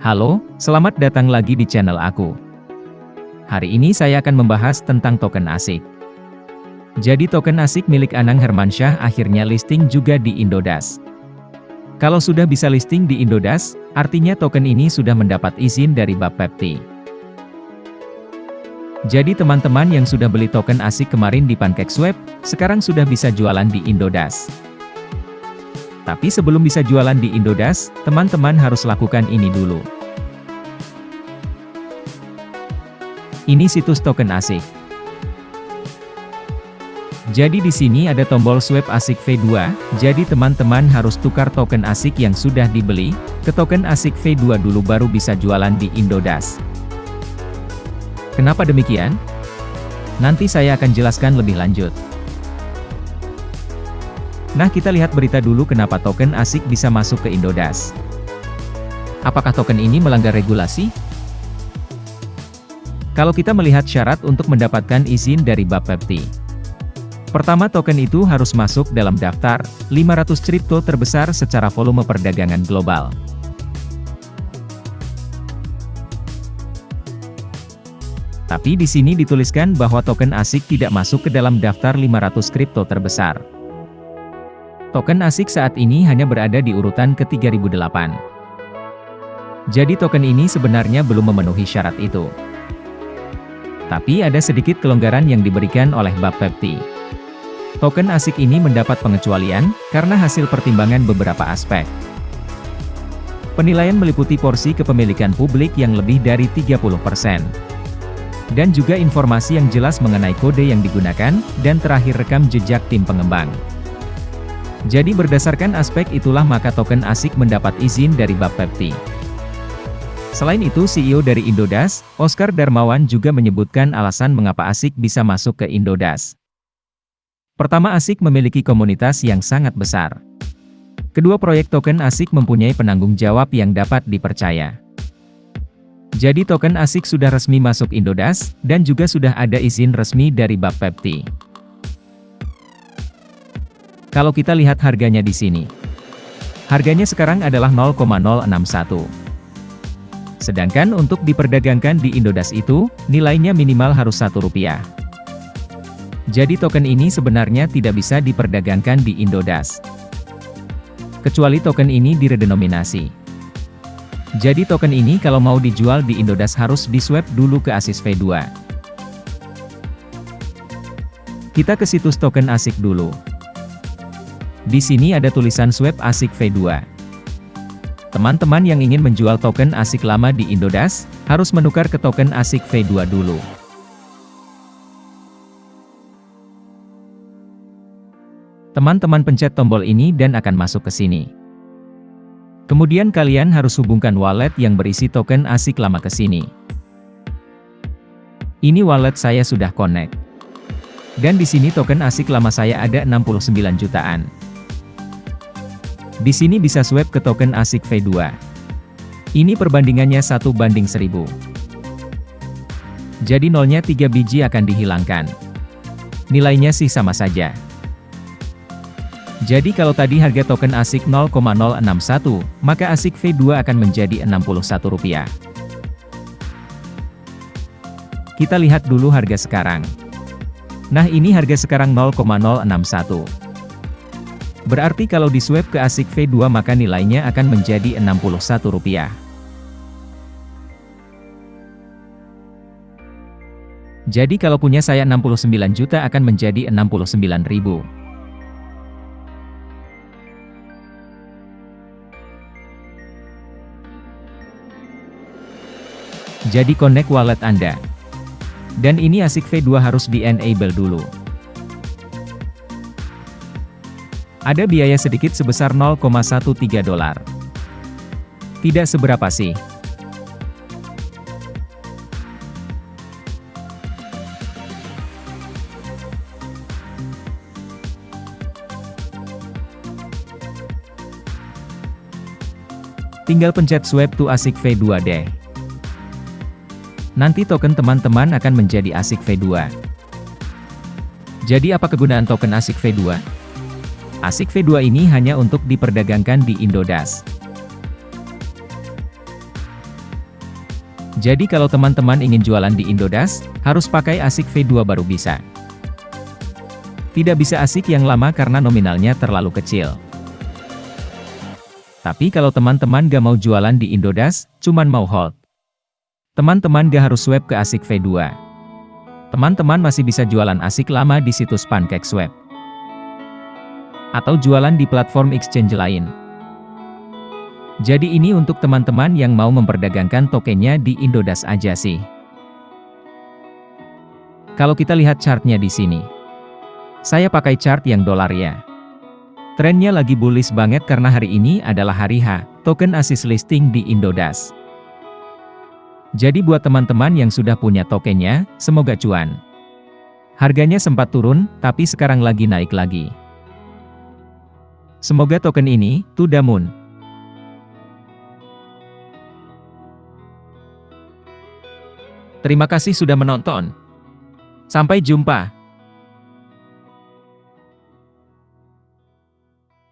Halo, selamat datang lagi di channel aku. Hari ini saya akan membahas tentang token ASIK. Jadi token ASIK milik Anang Hermansyah akhirnya listing juga di Indodas. Kalau sudah bisa listing di Indodas, artinya token ini sudah mendapat izin dari Bapepti. Jadi teman-teman yang sudah beli token ASIK kemarin di PancakeSwap, sekarang sudah bisa jualan di Indodas. Tapi sebelum bisa jualan di Indodas, teman-teman harus lakukan ini dulu. Ini situs token ASIK. Jadi di sini ada tombol swap ASIK V2, jadi teman-teman harus tukar token ASIK yang sudah dibeli, ke token ASIK V2 dulu baru bisa jualan di Indodas. Kenapa demikian? Nanti saya akan jelaskan lebih lanjut. Nah kita lihat berita dulu kenapa token ASIK bisa masuk ke Indodas. Apakah token ini melanggar regulasi? Kalau kita melihat syarat untuk mendapatkan izin dari Bapepti. Pertama token itu harus masuk dalam daftar 500 kripto terbesar secara volume perdagangan global. Tapi di sini dituliskan bahwa token ASIK tidak masuk ke dalam daftar 500 kripto terbesar. Token ASIK saat ini hanya berada di urutan ke-3008. Jadi token ini sebenarnya belum memenuhi syarat itu. Tapi ada sedikit kelonggaran yang diberikan oleh Bapepti. Token ASIK ini mendapat pengecualian, karena hasil pertimbangan beberapa aspek. Penilaian meliputi porsi kepemilikan publik yang lebih dari 30%. Dan juga informasi yang jelas mengenai kode yang digunakan, dan terakhir rekam jejak tim pengembang. Jadi berdasarkan aspek itulah maka token ASIK mendapat izin dari Bapepti. Selain itu CEO dari Indodas, Oscar Darmawan juga menyebutkan alasan mengapa ASIK bisa masuk ke Indodas. Pertama ASIK memiliki komunitas yang sangat besar. Kedua proyek token ASIK mempunyai penanggung jawab yang dapat dipercaya. Jadi token ASIK sudah resmi masuk Indodas, dan juga sudah ada izin resmi dari Bapepti. Kalau kita lihat harganya di sini. Harganya sekarang adalah 0,061. Sedangkan untuk diperdagangkan di Indodas itu, nilainya minimal harus satu rupiah. Jadi token ini sebenarnya tidak bisa diperdagangkan di Indodas. Kecuali token ini diredenominasi. Jadi token ini kalau mau dijual di Indodas harus diswap dulu ke ASIS V2. Kita ke situs token ASIK dulu. Di sini ada tulisan swap ASIK V2. Teman-teman yang ingin menjual token ASIK lama di Indodas, harus menukar ke token ASIK V2 dulu. Teman-teman pencet tombol ini dan akan masuk ke sini. Kemudian kalian harus hubungkan wallet yang berisi token ASIK lama ke sini. Ini wallet saya sudah connect. Dan di sini token ASIK lama saya ada 69 jutaan. Di sini bisa swap ke token ASIK V2. Ini perbandingannya 1 banding 1000. Jadi nolnya 3 biji akan dihilangkan. Nilainya sih sama saja. Jadi kalau tadi harga token ASIK 0,061, maka ASIK V2 akan menjadi Rp61. Kita lihat dulu harga sekarang. Nah ini harga sekarang 0,061. Berarti kalau di swap ke ASIK V2 maka nilainya akan menjadi Rp61. Jadi kalau punya saya 69 juta akan menjadi 69 ribu. Jadi connect wallet Anda. Dan ini ASIK V2 harus di-enable dulu. Ada biaya sedikit sebesar 0,13 dolar. Tidak seberapa sih. Tinggal pencet swap to ASIK V2 deh. Nanti token teman-teman akan menjadi ASIK V2. Jadi apa kegunaan token ASIK V2? ASIK V2 ini hanya untuk diperdagangkan di Indodas. Jadi kalau teman-teman ingin jualan di Indodas, harus pakai ASIC V2 baru bisa. Tidak bisa ASIC yang lama karena nominalnya terlalu kecil. Tapi kalau teman-teman gak mau jualan di Indodas, cuman mau hold. Teman-teman gak harus swap ke ASIC V2. Teman-teman masih bisa jualan ASIC lama di situs PancakeSwap. Atau jualan di platform exchange lain. Jadi ini untuk teman-teman yang mau memperdagangkan tokennya di Indodas aja sih. Kalau kita lihat chartnya di sini. Saya pakai chart yang dolar ya. Trennya lagi bullish banget karena hari ini adalah hari H, token ASIS listing di Indodas. Jadi buat teman-teman yang sudah punya tokennya, semoga cuan. Harganya sempat turun, tapi sekarang lagi naik lagi. Semoga token ini, to the moon, Terima kasih sudah menonton. Sampai jumpa.